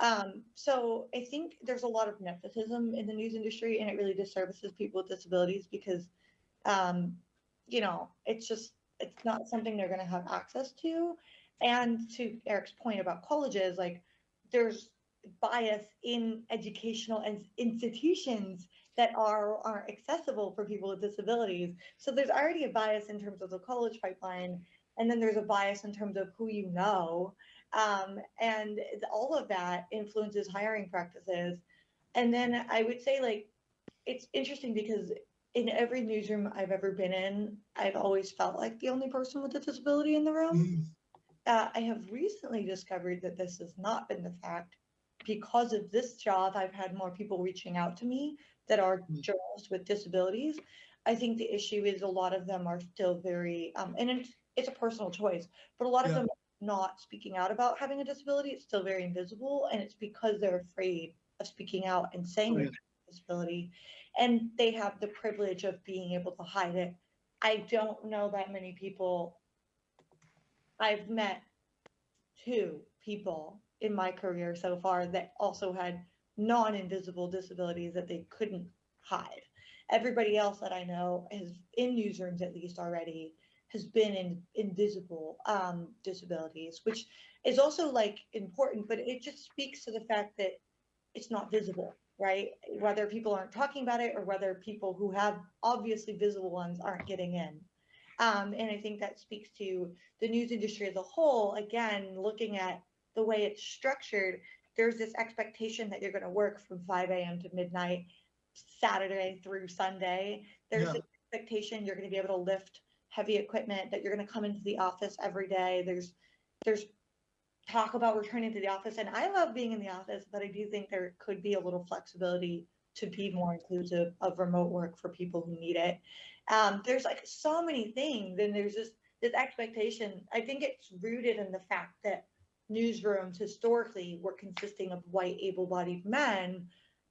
Um, so I think there's a lot of nepotism in the news industry and it really disservices people with disabilities because, um, you know, it's just, it's not something they're going to have access to. And to Eric's point about colleges, like there's bias in educational institutions that are are accessible for people with disabilities. So there's already a bias in terms of the college pipeline, and then there's a bias in terms of who you know, um, and all of that influences hiring practices. And then I would say like it's interesting because in every newsroom I've ever been in, I've always felt like the only person with a disability in the room. Mm, Uh, I have recently discovered that this has not been the fact. Because of this job, I've had more people reaching out to me that are Mm. journalists with disabilities. I think the issue is a lot of them are still very, um, and it's, it's a personal choice, but a lot of Yeah. them not speaking out about having a disability. It's still very invisible, and it's because they're afraid of speaking out and saying a disability, and they have the privilege of being able to hide it. I don't know that many people I've met two people in my career so far that also had non-invisible disabilities that they couldn't hide. Everybody else that I know has in newsrooms at least already has been in invisible um, disabilities, which is also like important, but it just speaks to the fact that it's not visible, right? Whether people aren't talking about it or whether people who have obviously visible ones aren't getting in. Um, and I think that speaks to the news industry as a whole. Again, looking at the way it's structured, there's this expectation that you're going to work from 5 a.m. to midnight, Saturday through Sunday. There's Yeah. an expectation you're going to be able to lift heavy equipment, that you're going to come into the office every day. There's there's talk about returning to the office, and I love being in the office, but I do think there could be a little flexibility to be more inclusive of remote work for people who need it. Um, there's like so many things, and there's this this expectation. I think it's rooted in the fact that newsrooms historically were consisting of white, able-bodied men,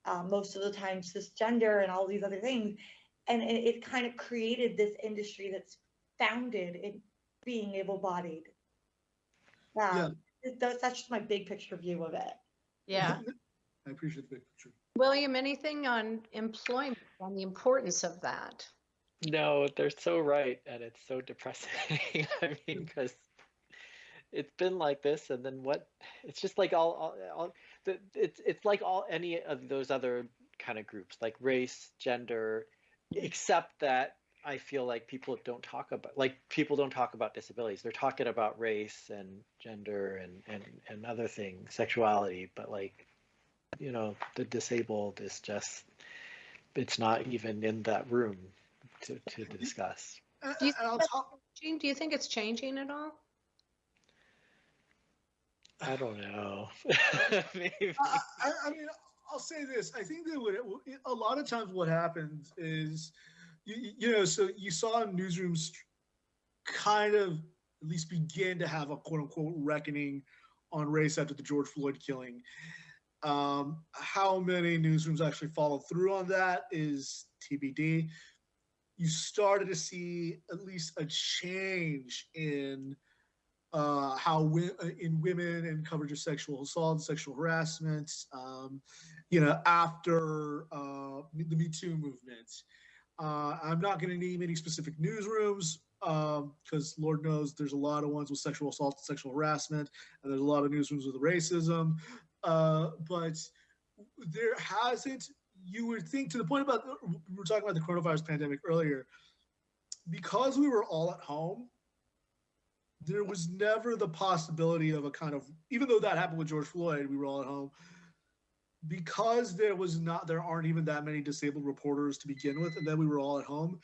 uh, most of the time cisgender, and all these other things, and it, it kind of created this industry that's founded in being able-bodied. Um, Yeah. that's, that's just my big picture view of it. Yeah. I appreciate the big picture. William, anything on employment, on the importance of that? No, they're so right, and it's so depressing. I mean, because it's been like this, and then what? It's just like all, all, all the, it's it's like all any of those other kind of groups, like race, gender, except that I feel like people don't talk about like people don't talk about disabilities. They're talking about race and gender and and and other things, sexuality, but like you know, the disabled is just it's not even in that room to, to discuss. And- Do you think Gene, do you think it's changing at all? I don't know. Maybe. I, I, I mean, I'll say this. I think that what it, a lot of times what happens is, you, you know, so you saw newsrooms kind of at least begin to have a quote unquote reckoning on race after the George Floyd killing. Um, how many newsrooms actually followed through on that is TBD. You started to see at least a change in uh, how wi- uh, in women and coverage of sexual assault and sexual harassment, um, you know, after uh, the Me Too movement. Uh, I'm not going to name any specific newsrooms because Lord knows there's a lot of ones with sexual assault and sexual harassment, and there's a lot of newsrooms with racism. Uh, but there hasn't, you would think, to the point about, we were talking about the coronavirus pandemic earlier, because we were all at home, there was never the possibility of a kind of even though that happened with George Floyd, we were all at home. Because there was not there aren't even that many disabled reporters to begin with, and then we were all at home.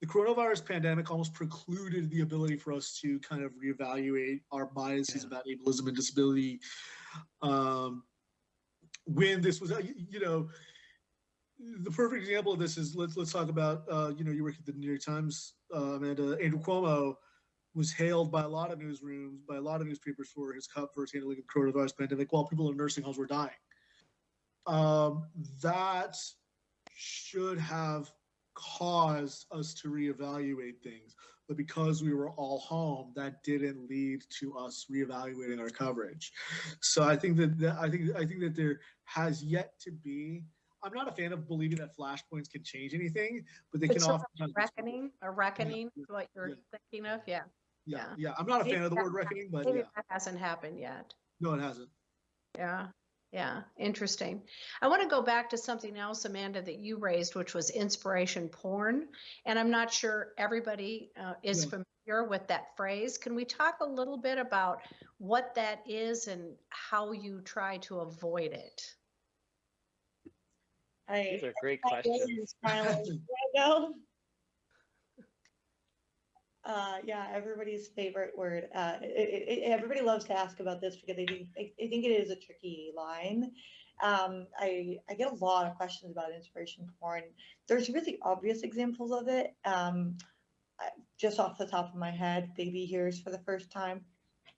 The coronavirus pandemic almost precluded the ability for us to kind of reevaluate our biases Yeah. about ableism and disability. Um, when this was, you, you know, the perfect example of this is let's let's talk about uh, you know you work at the New York Times, uh, Amanda Andrew Cuomo was hailed by a lot of newsrooms, by a lot of newspapers for his cup for his handling of the coronavirus pandemic while people in nursing homes were dying. Um, that should have caused us to reevaluate things. but because we were all home, that didn't lead to us reevaluating our coverage. So I think that, that I think I think that there has yet to be. I'm not a fan of believing that flashpoints can change anything, but they But can often. Reckoning, a reckoning, is what you're yeah. thinking of? Yeah. Yeah, yeah. yeah. I'm not a fan of the word reckoning, but Maybe yeah, that hasn't happened yet. no, it hasn't. Yeah, yeah, interesting. I want to go back to something else, Amanda, that you raised, which was inspiration porn. And I'm not sure everybody uh, is Yeah. familiar with that phrase. Can we talk a little bit about what that is and how you try to avoid it? I, These are great I really questions. Smiling right now. Uh, yeah, everybody's favorite word. Uh, it, it, everybody loves to ask about this because they think, I, I think it is a tricky line. Um, I, I get a lot of questions about inspiration porn. There's really obvious examples of it. Um, just off the top of my head, baby hears for the first time.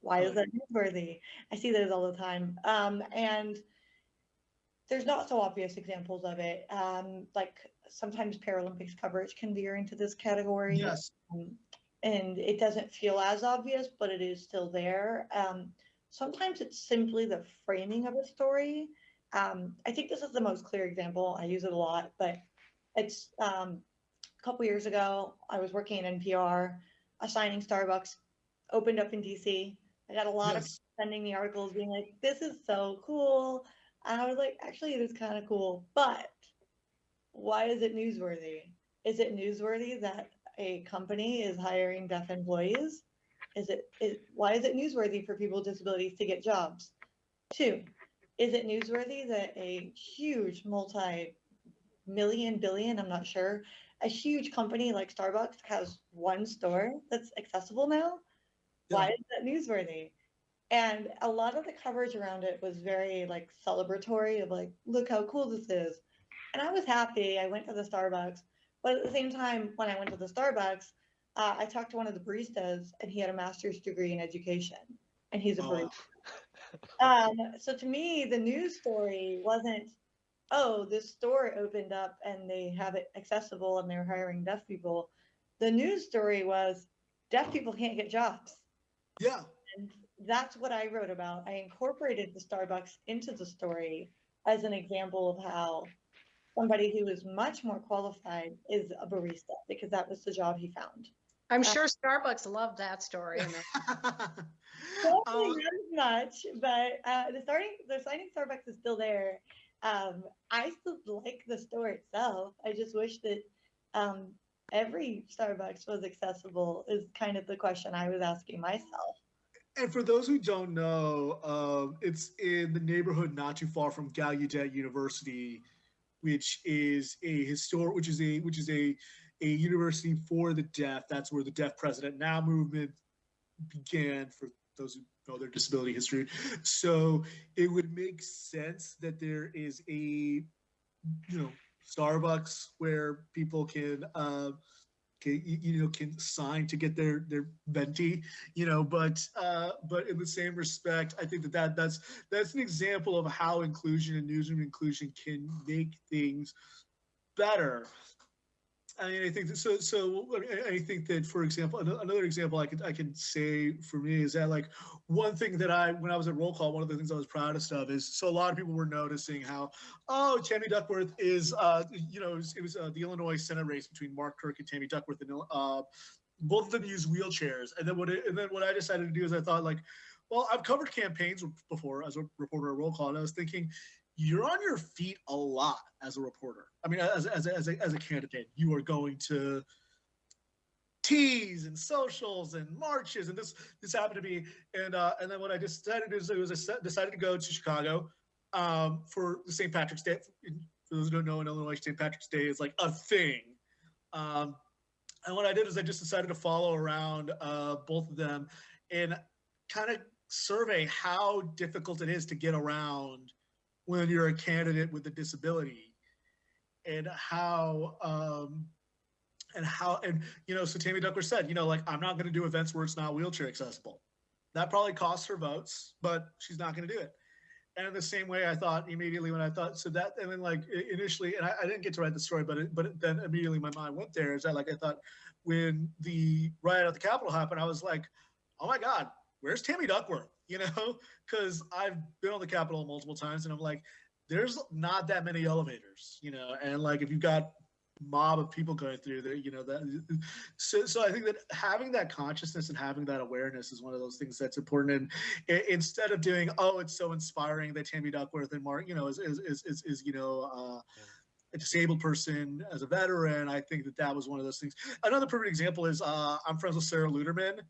Why is that newsworthy? I see those all the time. Um, and there's not so obvious examples of it. Um, like sometimes Paralympics coverage can veer into this category. Yes. Um, and it doesn't feel as obvious, but it is still there. Um, sometimes it's simply the framing of a story. Um, I think this is the most clear example. I use it a lot, but it's um, a couple years ago. I was working at NPR, assigning Starbucks, opened up in DC. I got a lot of sending me articles being like, "This is so cool," and I was like, "Actually, it is kind of cool, but why is it newsworthy? Is it newsworthy that a company is hiring deaf employees? Is it is why is it newsworthy for people with disabilities to get jobs? Two, is it newsworthy that a huge multi million billion, I'm not sure, a huge company like Starbucks has one store that's accessible now? Why is that newsworthy? And a lot of the coverage around it was very like celebratory of like, look how cool this is. And I was happy. I went to the Starbucks, but at the same time, when I went to the Starbucks, uh, I talked to one of the baristas, and he had a master's degree in education, and he's a Oh, barista. Um, so to me, the news story wasn't, oh, this store opened up and they have it accessible and they're hiring deaf people. The news story was deaf people can't get jobs. Yeah. And that's what I wrote about. I incorporated the Starbucks into the story as an example of how somebody who is much more qualified is a barista because that was the job he found. I'm Uh, sure Starbucks loved that story. and Probably Um, not as much, but uh, the starting the signing Starbucks is still there. Um, I still like the store itself. I just wish that um, every Starbucks was accessible. Is kind of the question I was asking myself. And for those who don't know, um, it's in the neighborhood not too far from Gallaudet University, which is a historic, which is a which is a a university for the deaf. That's where the Deaf President Now movement began. For those who know their disability history, so it would make sense that there is a you know Starbucks where people can. Uh, can, you know can sign to get their their venti you know but uh but in the same respect i think that, that that's that's an example of how inclusion and newsroom inclusion can make things better I mean, I think that, so. So I- think that, for example, another example I could I can say for me is that like one thing that I when I was at roll call, one of the things I was proudest of is so a lot of people were noticing how oh Tammy Duckworth is uh you know it was, it was uh, the Illinois Senate race between Mark Kirk and Tammy Duckworth and uh both of them use wheelchairs and then what it, and then what I decided to do is I thought like well I've covered campaigns before as a reporter at roll call and I was thinking you're on your feet a lot as a reporter. I mean, as, as, as, a, as a candidate, you are going to teas and socials and marches, and this this happened to be. And uh, and then what I decided to do was I decided to go to Chicago um, for St. Patrick's Day. For those who don't know, in Illinois, St. Patrick's Day is like a thing. Um, and what I did is I just decided to follow around uh, both of them and kind of survey how difficult it is to get around when you're a candidate with a disability and how um and how and you know so tammy duckworth said you know like i'm not going to do events where it's not wheelchair accessible that probably costs her votes but she's not going to do it And the same way I thought immediately when I thought so that and then like initially and I, I didn't get to write the story, but it, but it, then immediately my mind went there. Is that like I thought when the riot at the Capitol happened, I was like, oh my god, where's Tammy Duckworth? You know, because I've been on the Capitol multiple times, and I'm like, there's not that many elevators, you know, and like if you've got mob of people going through there, you know that. So, so I think that having that consciousness and having that awareness is one of those things that's important. And i- instead of doing, oh, it's so inspiring that Tammy Duckworth and Mark, you know, is is is, is, is you know. Uh, a disabled person as a veteran, I think that that was one of those things. Another perfect example is uh, I'm friends with Sarah Luderman,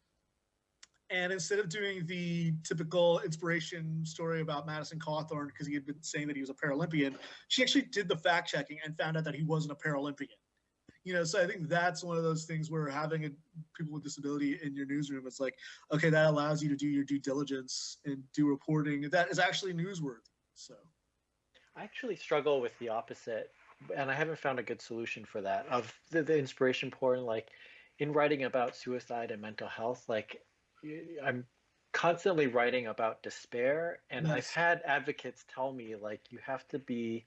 and instead of doing the typical inspiration story about Madison Cawthorn because he had been saying that he was a Paralympian, she actually did the fact checking and found out that he wasn't a Paralympian. You know, so I think that's one of those things where having a, people with disability in your newsroom, it's like, okay, that allows you to do your due diligence and do reporting that is actually newsworthy. So, I actually struggle with the opposite, and I haven't found a good solution for that. Of the, the inspiration porn, like in writing about suicide and mental health, like I'm constantly writing about despair, and I've had advocates tell me like you have to be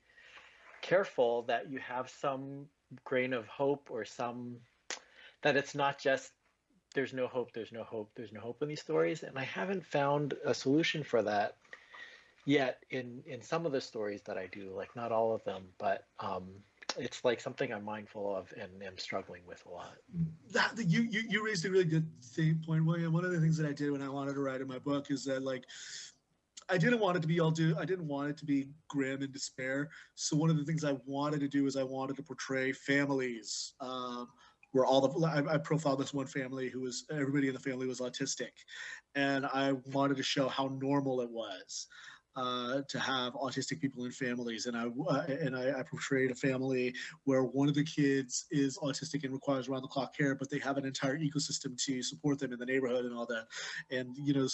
careful that you have some grain of hope or some that it's not just there's no hope, there's no hope, there's no hope in these stories, and I haven't found a solution for that yet in in some of the stories that I do, like not all of them, but um, it's like something I'm mindful of and am struggling with a lot. that you, you you raised a really good thing, point, William. One of the things that I did when I wanted to write in my book is that like I didn't want it to be all do. I didn't want it to be grim and despair. So one of the things I wanted to do is I wanted to portray families. Um, where all the I, I profiled this one family who was everybody in the family was autistic, and I wanted to show how normal it was uh, to have autistic people in families. And I uh, and I, I portrayed a family where one of the kids is autistic and requires round the clock care, but they have an entire ecosystem to support them in the neighborhood and all that, and you know,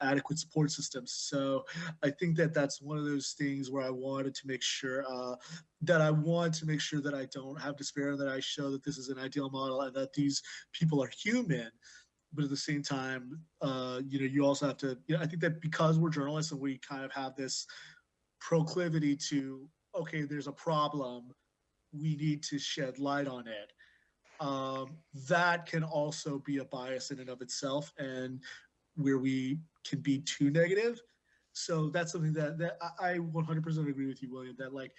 adequate support systems. So I think that that's one of those things where I wanted to make sure uh, that I want to make sure that I don't have despair, and that I show that this is an ideal model, and that these people are human. But at the same time, uh, you know, you also have to. You know, I think that because we're journalists and we kind of have this proclivity to okay there's a problem we need to shed light on it um, that can also be a bias in and of itself and where we can be too negative so that's something that, that I, I 100% agree with you william that like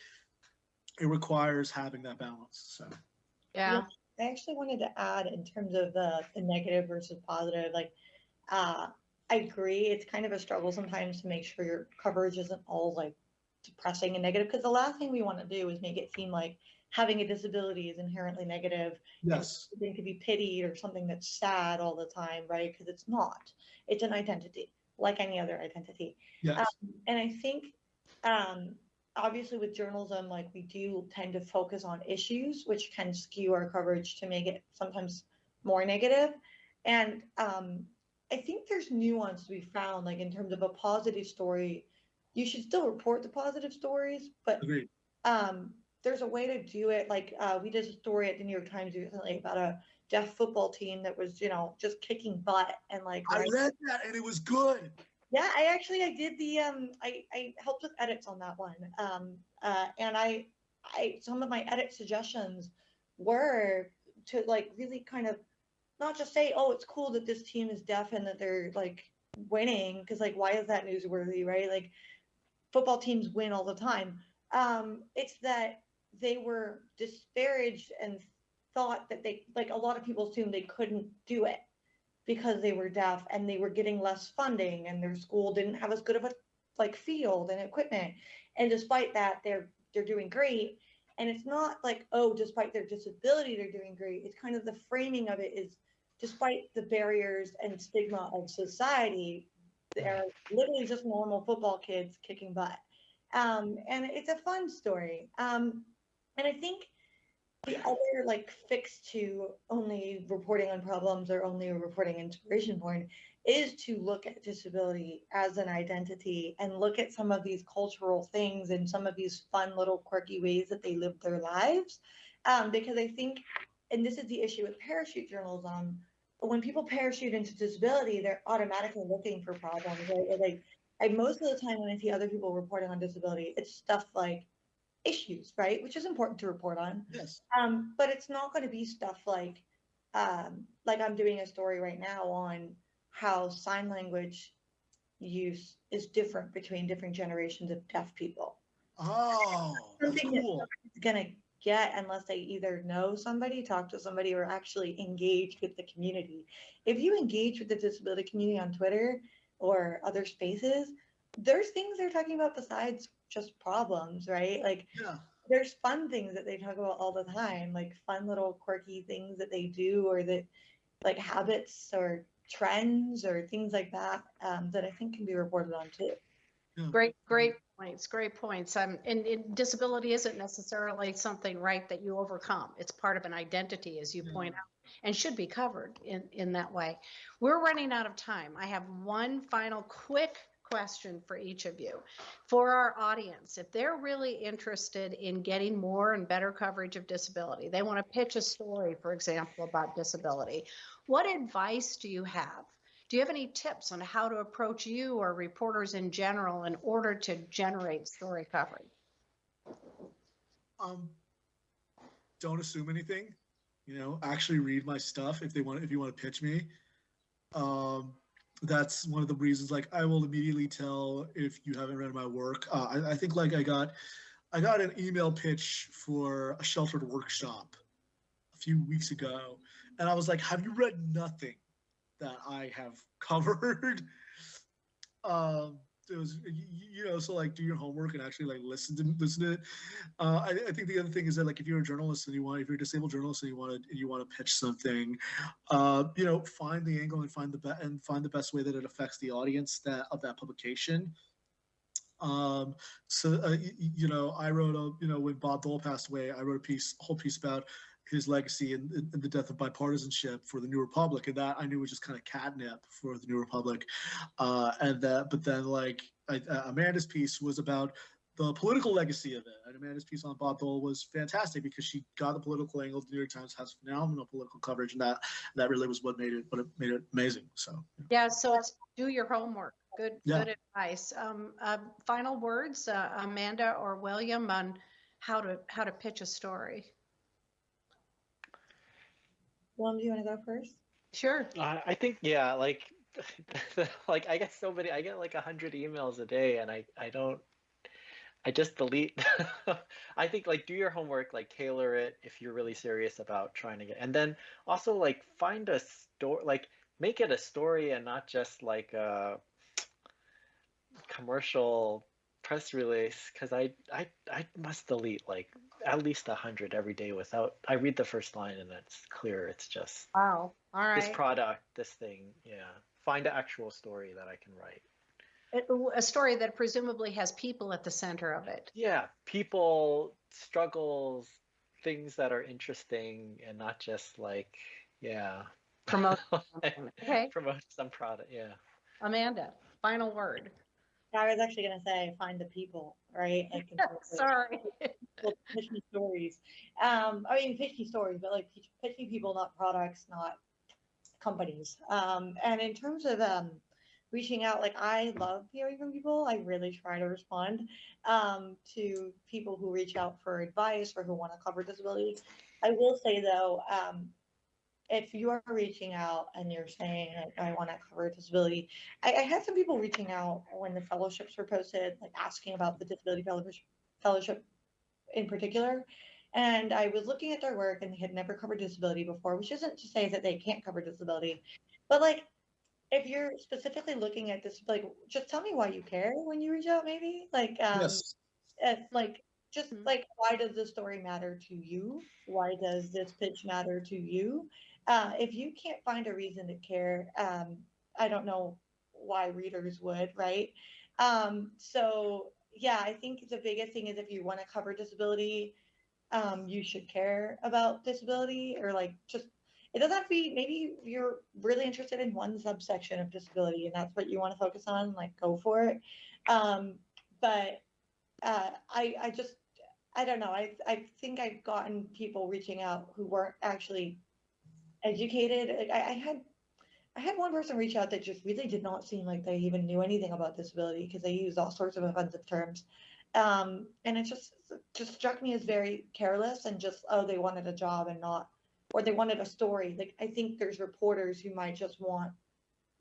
it requires having that balance so Yeah. I actually wanted to add in terms of the, the negative versus positive, like, uh, I agree. It's kind of a struggle sometimes to make sure your coverage isn't all like depressing and negative because the last thing we want to do is make it seem like having a disability is inherently negative yes something to be pitied or something that's sad all the time, right? Because it's not. It's an identity, like any other identity. yes And I think, um, obviously, with journalism, like we do tend to focus on issues, which can skew our coverage to make it sometimes more negative. And um, I think there's nuance to be found, like in terms of a positive story. You should still report the positive stories, but agreed um, there's a way to do it. Like uh, we did a story at the New York Times recently about a deaf football team that was, you know, just kicking butt and like. i right- read that and it was good Yeah, I actually I did the um I I helped with edits on that one. Um uh and I I some of my edit suggestions were to like really kind of not just say, oh, it's cool that this team is deaf and that they're like winning because like why is that newsworthy, right? Like football teams win all the time. Um, it's that they were disparaged and thought that they like a lot of people assumed they couldn't do it because they were deaf and they were getting less funding and their school didn't have as good of a like field and equipment. And despite that, they're they're doing great. And it's not like, oh, despite their disability, they're doing great. It's kind of the framing of it is despite the barriers and stigma of society, they're literally just normal football kids kicking butt. Um, and it's a fun story. Um, and I think the other like fix to only reporting on problems or only reporting inspiration porn is to look at disability as an identity and look at some of these cultural things and some of these fun little quirky ways that they live their lives. Um, because I think, and this is the issue with parachute journalism, when people parachute into disability, they're automatically looking for problems, right? Like most of the time when I see other people reporting on disability, it's stuff like issues, right? Which is important to report on. Yes. Um, but it's not going to be stuff like, um, like I'm doing a story right now on how sign language use is different between different generations of deaf people. Oh, that's Something that cool. It's gonna get unless they either know somebody, talk to somebody, or actually engage with the community. If you engage with the disability community on Twitter or other spaces, there's things they're talking about besides just problems, right? Like Yeah. there's fun things that they talk about all the time, like fun little quirky things that they do, or that like habits or trends or things like that um, that I think can be reported on too. Great, great points, great points. Um, and, and disability isn't necessarily something, right, that you overcome. It's part of an identity, as you point out, and should be covered in, in that way. We're running out of time. I have one final quick question for each of you. For our audience, if they're really interested in getting more and better coverage of disability, they want to pitch a story, for example, about disability, what advice do you have? Do you have any tips on how to approach you or reporters in general in order to generate story coverage? Um, don't assume anything. You know, actually read my stuff if they want. If you want to pitch me, um, that's one of the reasons. Like, I will immediately tell if you haven't read my work. Uh, I, I think like I got, I got an email pitch for a sheltered workshop a few weeks ago, and I was like, "Have you read nothing that I have covered?" um, it was you, know so like do your homework and actually like listen to listen to it. Uh, I, I think the other thing is that like if you're a journalist and you want if you're a disabled journalist and you want to you want to pitch something uh, you know find the angle and find the be- and find the best way that it affects the audience that of that publication. Um so uh, you know i wrote a you know when bob dole passed away i wrote a piece whole piece about his legacy and, and the death of bipartisanship for the New Republic, and that I knew was just kind of catnip for the New Republic, uh, and that. But then, like I, uh, Amanda's piece was about the political legacy of it, and Amanda's piece on Bob Dole was fantastic because she got the political angle. The New York Times has phenomenal political coverage, and that that really was what made it what it made it amazing. So Yeah, so it's do your homework. Good, Yeah. good advice. Um, uh, final words, uh, Amanda or William, on how to how to pitch a story. William, do you want to go first? Sure. Uh, I think yeah, like like I get so many I get like a hundred emails a day and I I don't I just delete I think like do your homework, like tailor it if you're really serious about trying to get and then also like find a story like make it a story and not just like a commercial press release because I, I I must delete like at least a hundred every day without I read the first line and it's clear it's just Wow. All this product, this thing, yeah. Find an actual story that I can write. It- A story that presumably has people at the center of it. Yeah, people, struggles, things that are interesting and not just like, yeah. Promote. Okay, Promote some product, yeah. Amanda, final word. I was actually going to say find the people, right? Like, in terms of- Sorry. well, pitch me stories. Um, I mean, pitch me stories, but like pitch, pitch me people, not products, not companies. Um, and in terms of um, reaching out, like I love hearing from people. I really try to respond um, to people who reach out for advice or who want to cover disability. I will say though, um, if you are reaching out and you're saying like, I want to cover disability, I, I had some people reaching out when the fellowships were posted, like asking about the disability fellowship fellowship in particular. And I was looking at their work and they had never covered disability before, which isn't to say that they can't cover disability. But like if you're specifically looking at this, like just tell me why you care when you reach out, maybe. Like um yes, if, like just Mhm. like why does this story matter to you? Why does this pitch matter to you? Uh, if you can't find a reason to care, um, I don't know why readers would, right? Um, so yeah, I think the biggest thing is if you want to cover disability, um, you should care about disability or like just it doesn't have to be maybe you're really interested in one subsection of disability and that's what you want to focus on, like go for it. Um, but uh, I I just I don't know. I I think I've gotten people reaching out who weren't actually educated. Like, I, I had I had one person reach out that just really did not seem like they even knew anything about disability because they used all sorts of offensive terms. Um, and it just just struck me as very careless and just oh they wanted a job and not or they wanted a story. Like I think there's reporters who might just want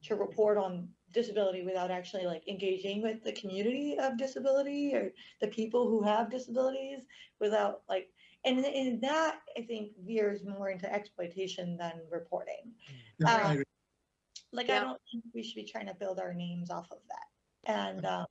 to report on disability without actually like engaging with the community of disability or the people who have disabilities without like and in that I think veers more into exploitation than reporting Yeah, Um, agree. like Yeah. I don't think we should be trying to build our names off of that. And um,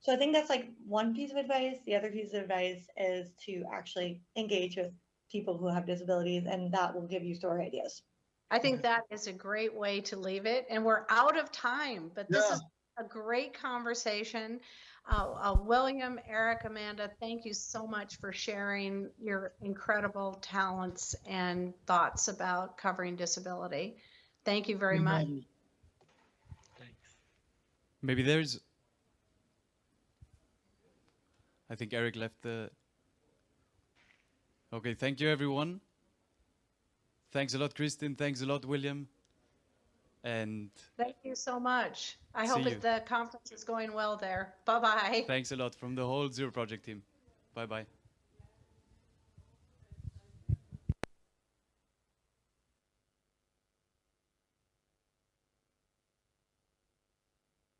so I think that's like one piece of advice. The other piece of advice is to actually engage with people who have disabilities, and that will give you story ideas. I think that is a great way to leave it. And we're out of time, but this Yeah. is a great conversation. Uh, uh, William, Eric, Amanda, thank you so much for sharing your incredible talents and thoughts about covering disability. Thank you very No much. Thanks. Maybe there's. I think Eric left the. Okay, thank you everyone. Thanks a lot, Kristin. Thanks a lot, William. And Thank you so much. I hope the conference is going well there. Bye bye. thanks a lot from the whole Zero Project team. Bye bye.